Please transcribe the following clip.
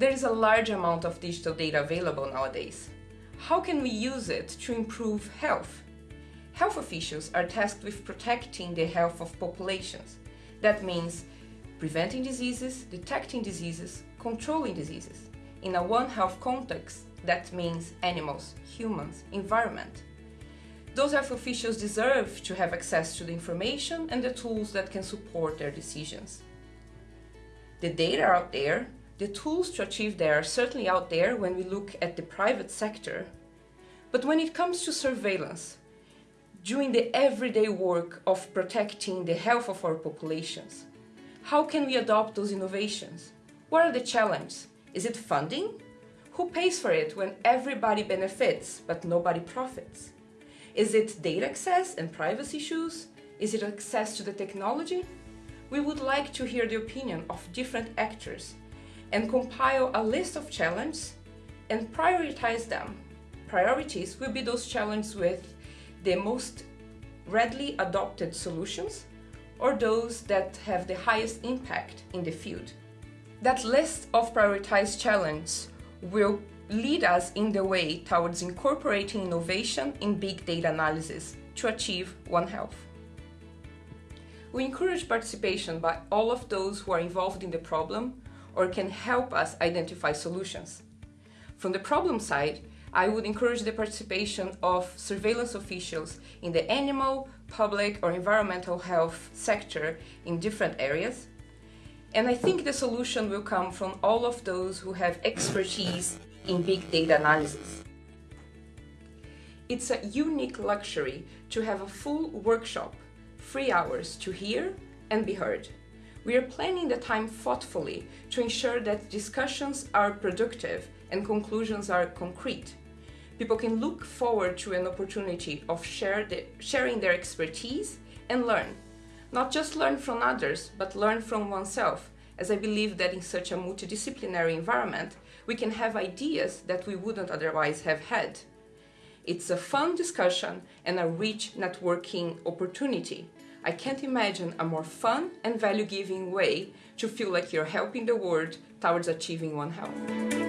There is a large amount of digital data available nowadays. How can we use it to improve health? Health officials are tasked with protecting the health of populations. That means preventing diseases, detecting diseases, controlling diseases. In a One Health context, that means animals, humans, environment. Those health officials deserve to have access to the information and the tools that can support their decisions. The data out there, the tools to achieve that are certainly out there when we look at the private sector. But when it comes to surveillance, doing the everyday work of protecting the health of our populations, how can we adopt those innovations? What are the challenges? Is it funding? Who pays for it when everybody benefits but nobody profits? Is it data access and privacy issues? Is it access to the technology? We would like to hear the opinion of different actors and compile a list of challenges and prioritize them. Priorities will be those challenges with the most readily adopted solutions or those that have the highest impact in the field. That list of prioritized challenges will lead us in the way towards incorporating innovation in big data analysis to achieve One Health. We encourage participation by all of those who are involved in the problem or can help us identify solutions. From the problem side, I would encourage the participation of surveillance officials in the animal, public or environmental health sector in different areas. And I think the solution will come from all of those who have expertise in big data analysis. It's a unique luxury to have a full workshop, three hours to hear and be heard. We are planning the time thoughtfully to ensure that discussions are productive and conclusions are concrete. People can look forward to an opportunity of the, sharing their expertise and learn. Not just learn from others, but learn from oneself, as I believe that in such a multidisciplinary environment, we can have ideas that we wouldn't otherwise have had. It's a fun discussion and a rich networking opportunity. I can't imagine a more fun and value-giving way to feel like you're helping the world towards achieving One Health.